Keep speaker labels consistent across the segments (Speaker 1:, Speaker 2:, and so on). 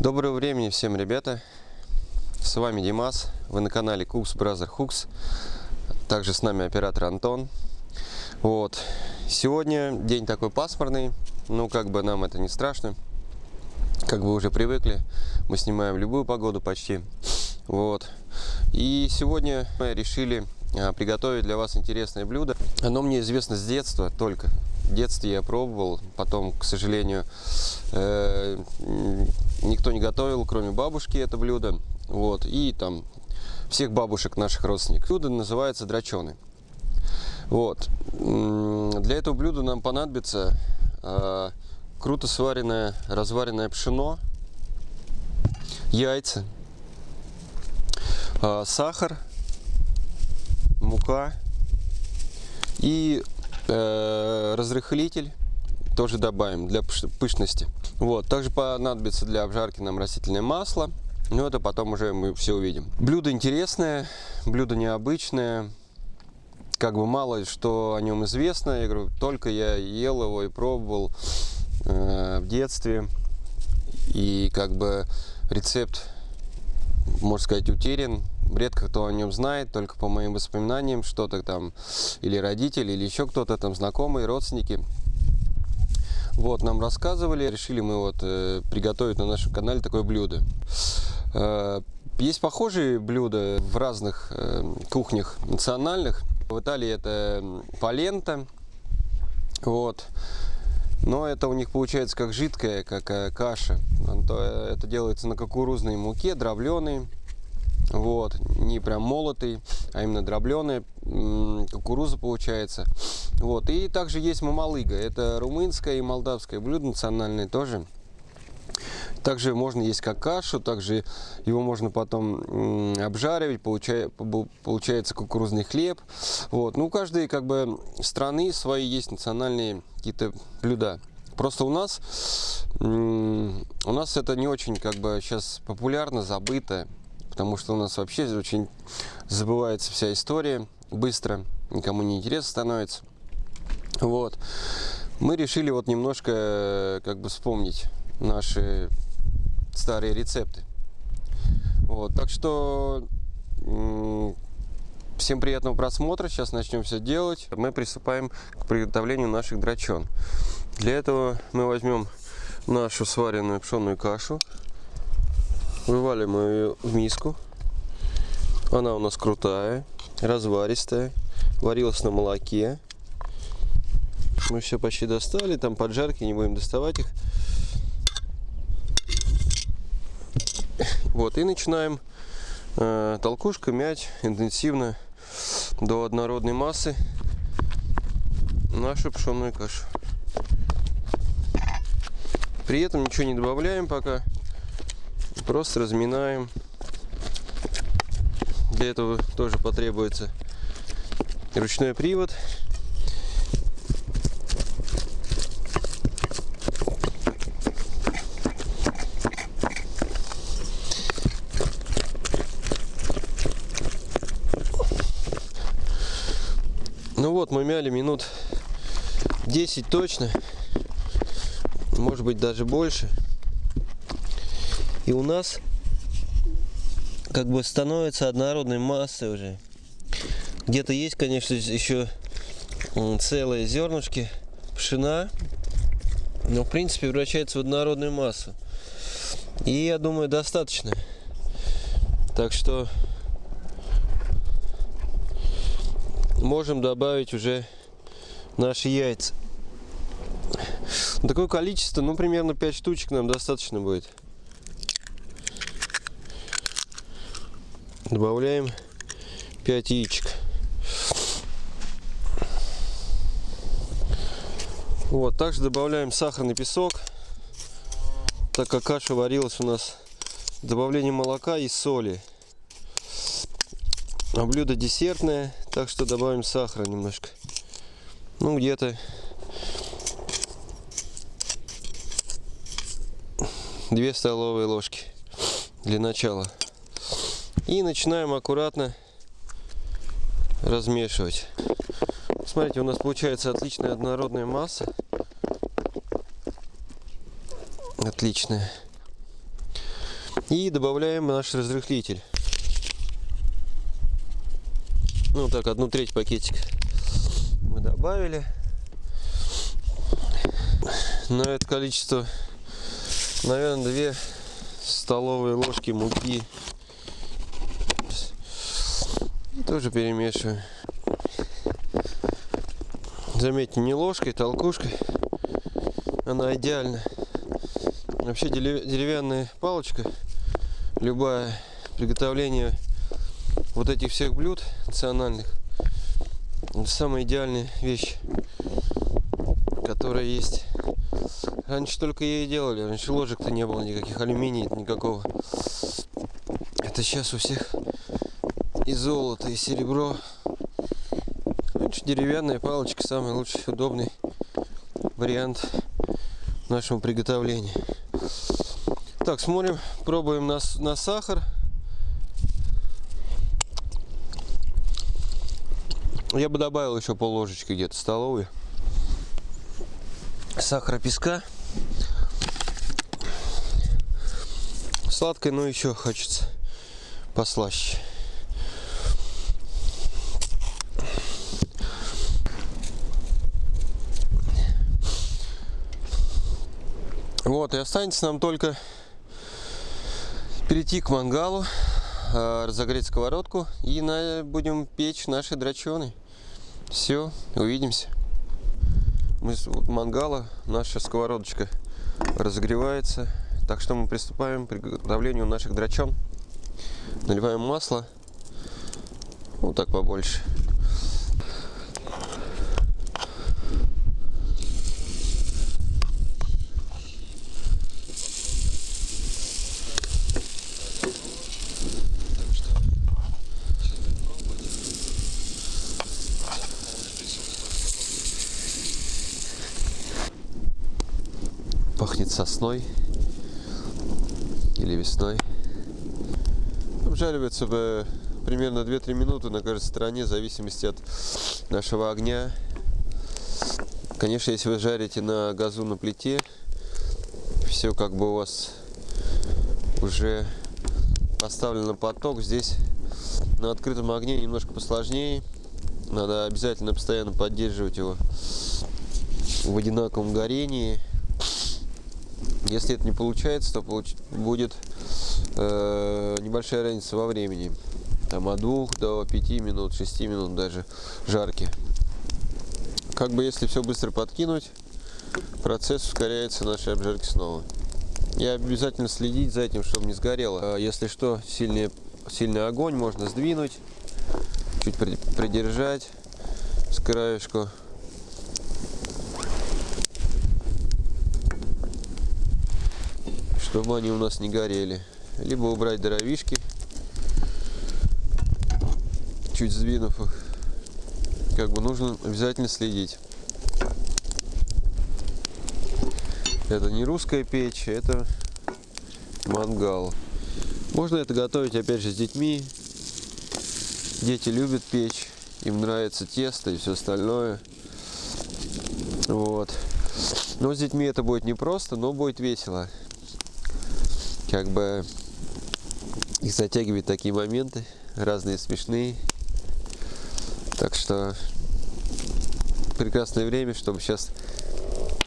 Speaker 1: Доброго времени всем, ребята! С вами Димас, вы на канале Cooks Brother Hooks. Также с нами оператор Антон. Вот. Сегодня день такой пасмурный, ну как бы нам это не страшно. Как вы уже привыкли, мы снимаем любую погоду почти. Вот. И сегодня мы решили а, приготовить для вас интересное блюдо. Оно мне известно с детства только. В детстве я пробовал, потом, к сожалению, э, никто не готовил, кроме бабушки, это блюдо. Вот, и там всех бабушек наших родственников. Блюдо называется драчены. Вот. Для этого блюда нам понадобится э, круто сваренное, разваренное пшено, яйца, э, сахар, мука и э, разрыхлитель тоже добавим для пышности. Вот. Также понадобится для обжарки нам растительное масло. Но это потом уже мы все увидим. Блюдо интересное, блюдо необычное. Как бы мало что о нем известно. Я говорю, только я ел его и пробовал э, в детстве. И как бы рецепт, можно сказать, утерян. Редко кто о нем знает, только по моим воспоминаниям, что-то там, или родители, или еще кто-то там, знакомые, родственники вот, нам рассказывали, решили мы вот э, приготовить на нашем канале такое блюдо. Э, есть похожие блюда в разных э, кухнях национальных. В Италии это полента, вот. Но это у них получается как жидкая, как э, каша. Это делается на кукурузной муке, дробленой. Вот, не прям молотый, а именно дробленая кукуруза получается. Вот, и также есть мамалыга, это румынское и молдавское блюдо национальное тоже. Также можно есть как кашу, также его можно потом обжаривать, получая, получается кукурузный хлеб. Вот. Ну, у каждой как бы страны свои есть национальные какие-то блюда. Просто у нас, у нас это не очень как бы сейчас популярно, забыто потому что у нас вообще очень забывается вся история быстро, никому не интересно становится. Вот. Мы решили вот немножко э, как бы вспомнить наши старые рецепты. Вот. Так что всем приятного просмотра. Сейчас начнем все делать. Мы приступаем к приготовлению наших драчон. Для этого мы возьмем нашу сваренную пшенную кашу Вываливаем ее в миску. Она у нас крутая, разваристая, варилась на молоке. Мы все почти достали, там поджарки, не будем доставать их. Вот, и начинаем э, толкушкой мять интенсивно до однородной массы нашу пшенную кашу. При этом ничего не добавляем пока. Просто разминаем. Для этого тоже потребуется ручной привод. Ну вот, мы мяли минут 10 точно, может быть даже больше. И у нас как бы становится однородной массой уже. Где-то есть, конечно, еще целые зернышки пшена, но в принципе превращается в однородную массу. И я думаю, достаточно. Так что можем добавить уже наши яйца. Такое количество, ну примерно 5 штучек нам достаточно будет. Добавляем 5 яичек. Вот, также добавляем сахарный песок, так как каша варилась у нас с добавлением молока и соли. А блюдо десертное, так что добавим сахара немножко. Ну, где-то две столовые ложки для начала. И начинаем аккуратно размешивать. Смотрите, у нас получается отличная однородная масса. Отличная. И добавляем наш разрыхлитель. Ну так, одну треть пакетик мы добавили. На это количество, наверное, две столовые ложки муки. Тоже перемешиваю. Заметьте, не ложкой, толкушкой. Она идеальна. Вообще деревянная палочка, любое приготовление вот этих всех блюд национальных, это самая идеальная вещь, которая есть. Раньше только ее и делали, раньше ложек-то не было никаких, алюминия никакого. Это сейчас у всех и золото, и серебро. Раньше деревянная палочка самый лучший, удобный вариант нашему приготовлению. Так, смотрим, пробуем на, на сахар. Я бы добавил еще пол ложечки где-то столовой. Сахара песка. Сладкой, но еще хочется послаще. Вот, и останется нам только перейти к мангалу, а, разогреть сковородку и на, будем печь наши драчоны. Все, увидимся. Мы с вот мангала, наша сковородочка разогревается. Так что мы приступаем к приготовлению наших драчон. Наливаем масло. Вот так побольше. Пахнет сосной или весной. Обжаривается бы примерно 2-3 минуты на каждой стороне, в зависимости от нашего огня. Конечно, если вы жарите на газу на плите, все как бы у вас уже поставлен на поток. Здесь на открытом огне немножко посложнее. Надо обязательно постоянно поддерживать его в одинаковом горении. Если это не получается, то получ... будет э, небольшая разница во времени. Там от 2 до 5 минут, 6 минут даже жарки. Как бы если все быстро подкинуть, процесс ускоряется нашей обжарки снова. И обязательно следить за этим, чтобы не сгорело. А если что, сильный, сильный огонь можно сдвинуть, чуть придержать с краешку. Чтобы они у нас не горели. Либо убрать дровишки, чуть сдвинув их. Как бы нужно обязательно следить. Это не русская печь, это мангал. Можно это готовить опять же с детьми. Дети любят печь, им нравится тесто и все остальное. Вот. Но с детьми это будет непросто, но будет весело как бы их затягивает такие моменты, разные смешные. Так что прекрасное время, чтобы сейчас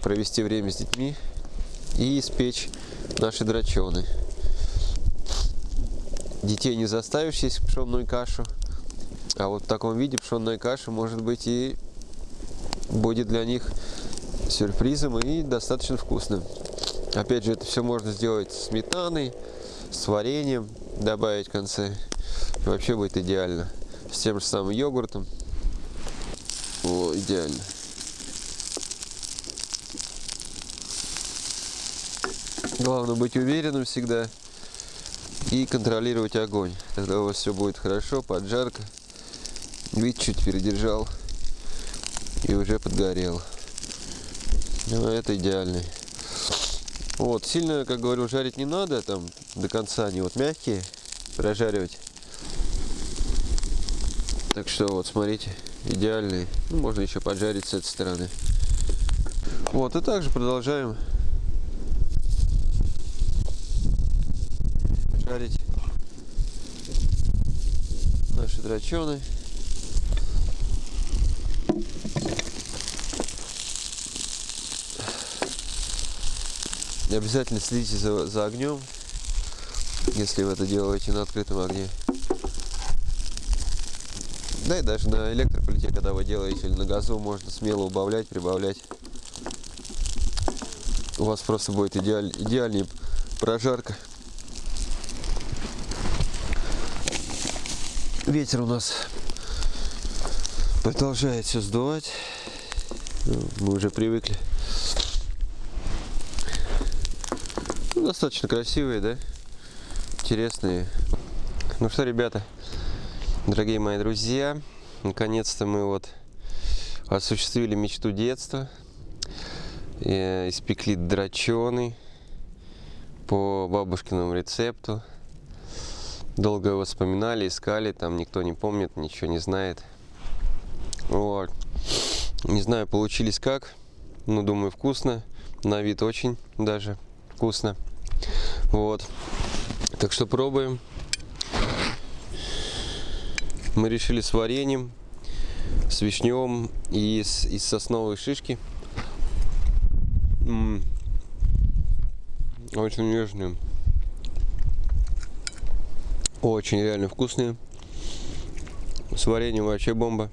Speaker 1: провести время с детьми и испечь наши драчоны. Детей не заставишь есть пшенную кашу, а вот в таком виде пшенная каша может быть и будет для них сюрпризом и достаточно вкусным. Опять же, это все можно сделать сметаной, с вареньем, добавить в конце. И вообще будет идеально. С тем же самым йогуртом. О, идеально. Главное быть уверенным всегда и контролировать огонь. Тогда у вас все будет хорошо, поджарка. Вид чуть передержал и уже подгорел. Ну, это идеальный. Вот, сильно, как говорю, жарить не надо, там до конца они вот мягкие, прожаривать. Так что вот, смотрите, идеальные. Ну, можно еще поджарить с этой стороны. Вот, и также продолжаем
Speaker 2: жарить наши драчены. Обязательно следите за, за огнем, если вы это делаете на открытом огне. Да и даже на электроплите, когда вы делаете или на газу, можно смело убавлять, прибавлять. У вас просто будет идеаль, идеальнее прожарка. Ветер у нас продолжает все сдувать. Ну, Мы уже привыкли. Достаточно красивые, да? Интересные. Ну что, ребята, дорогие мои друзья, наконец-то мы вот осуществили мечту детства. Э, Испекли драченый по бабушкиному рецепту. Долго его вспоминали, искали, там никто не помнит, ничего не знает. Вот. Не знаю, получились как, но думаю вкусно. На вид очень даже вкусно. Вот. Так что пробуем. Мы решили с вареньем, с вишнем и с, из сосновой шишки. М. Очень нежные. Очень реально вкусные. С вареньем вообще бомба.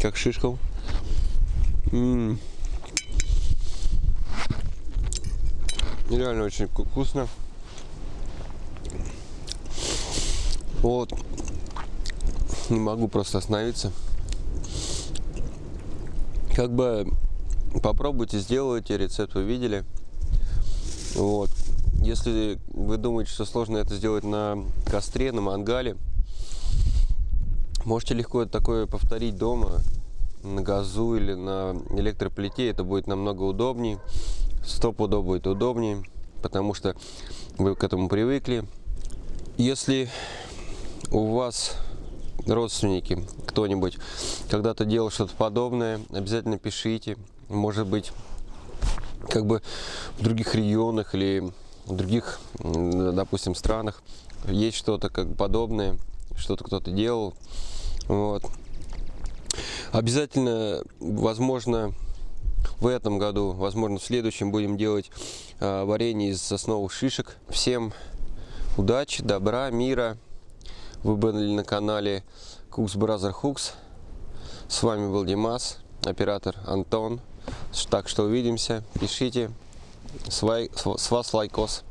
Speaker 2: Как шишков. М. Реально очень вку- вкусно. Вот. Не могу просто остановиться. Как бы попробуйте, сделайте рецепт, вы видели. Вот. Если вы думаете, что сложно это сделать на костре, на мангале, можете легко такое повторить дома на газу или на электроплите. Это будет намного удобнее. Стопудово будет удобнее, потому что вы к этому привыкли. Если у вас родственники, кто-нибудь когда-то делал что-то подобное, обязательно пишите. Может быть, как бы в других регионах или в других, допустим, странах есть что-то как подобное, что-то кто-то делал. Вот. Обязательно, возможно, в этом году, возможно, в следующем будем делать а, варенье из сосновых шишек. Всем удачи, добра, мира. Вы были на канале Cooks Brother Hooks. С вами был Димас, оператор Антон. Так что увидимся. Пишите. С вас лайкос.